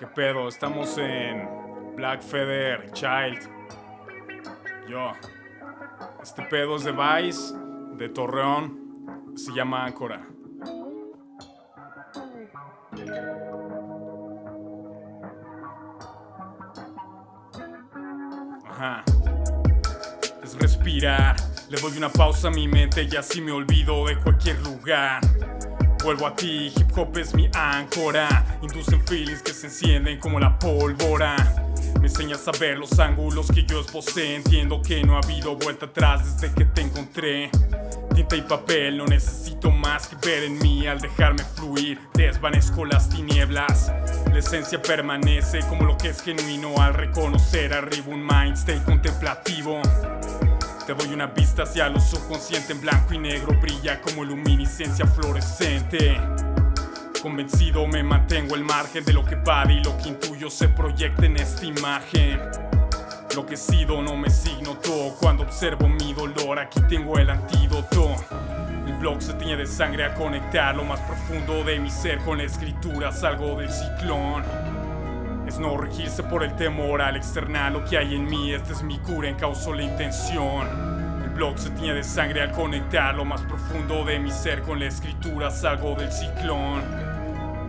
¿Qué pedo? Estamos en Black Feather Child. Yo. Este pedo es de Vice, de Torreón. Se llama Áncora. Ajá. Es respirar. Le doy una pausa a mi mente y así me olvido de cualquier lugar. Vuelvo a ti, hip hop es mi áncora. Inducen feelings que se encienden como la pólvora. Me enseñas a ver los ángulos que yo esbocé. Entiendo que no ha habido vuelta atrás desde que te encontré. Tinta y papel, no necesito más que ver en mí al dejarme fluir. Desvanezco las tinieblas. La esencia permanece como lo que es genuino al reconocer arriba un mind contemplativo. Te doy una vista hacia lo subconsciente en blanco y negro, brilla como luminiscencia fluorescente. Convencido me mantengo al margen de lo que vale y lo que intuyo se proyecta en esta imagen. Lo que sido no me signo todo cuando observo mi dolor, aquí tengo el antídoto. El blog se tiñe de sangre a conectar lo más profundo de mi ser con la escritura, salgo del ciclón. Es no regirse por el temor al externar lo que hay en mí. Esta es mi cura, en causa la intención. El blog se tiñe de sangre al conectar lo más profundo de mi ser con la escritura. Salgo del ciclón.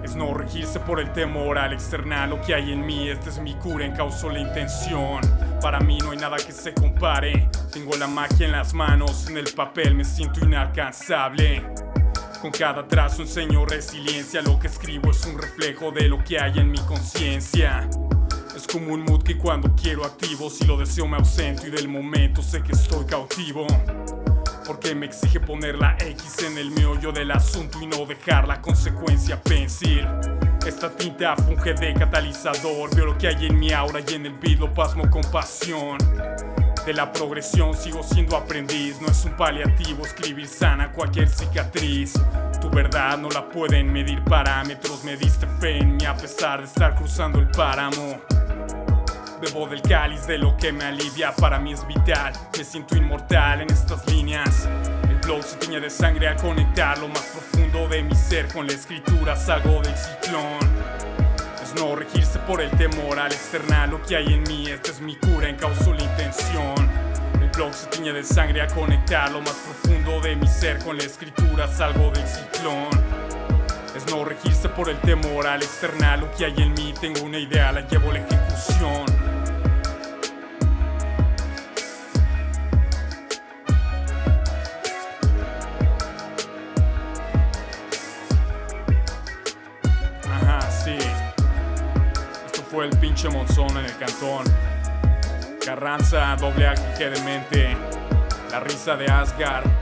Es no regirse por el temor al externar lo que hay en mí. Esta es mi cura, en causa la intención. Para mí no hay nada que se compare. Tengo la magia en las manos, en el papel me siento inalcanzable. Con cada trazo enseño resiliencia, lo que escribo es un reflejo de lo que hay en mi conciencia. Es como un mood que cuando quiero activo, si lo deseo me ausento y del momento sé que estoy cautivo. Porque me exige poner la X en el meollo del asunto y no dejar la consecuencia pensil. Esta tinta funge de catalizador, veo lo que hay en mi aura y en el beat lo pasmo con pasión. De la progresión sigo siendo aprendiz, no es un paliativo escribir sana cualquier cicatriz. Tu verdad no la pueden medir parámetros, me diste fe en mí a pesar de estar cruzando el páramo. Bebo del cáliz de lo que me alivia, para mí es vital, me siento inmortal en estas líneas. El blog se tiñe de sangre al conectar lo más profundo de mi ser con la escritura, salgo del ciclón no regirse por el temor al externar lo que hay en mí. Esta es mi cura, en la intención. El blog se tiñe de sangre a conectar lo más profundo de mi ser con la escritura. Salgo del ciclón. Es no regirse por el temor al externar lo que hay en mí. Tengo una idea, la llevo a la ejecución. Fue el pinche monzón en el cantón. Carranza, doble AGG de mente. La risa de Asgard.